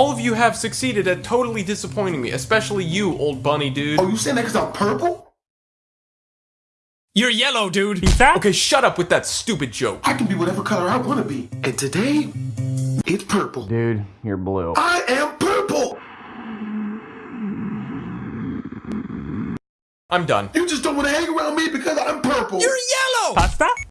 All of you have succeeded at totally disappointing me, especially you, old bunny dude. Oh, you saying that because I'm purple? You're yellow, dude. Okay, shut up with that stupid joke. I can be whatever color I want to be. And today, it's purple. Dude, you're blue. I am purple! I'm done. You just don't want to hang around me because I'm purple. You're yellow! Pasta?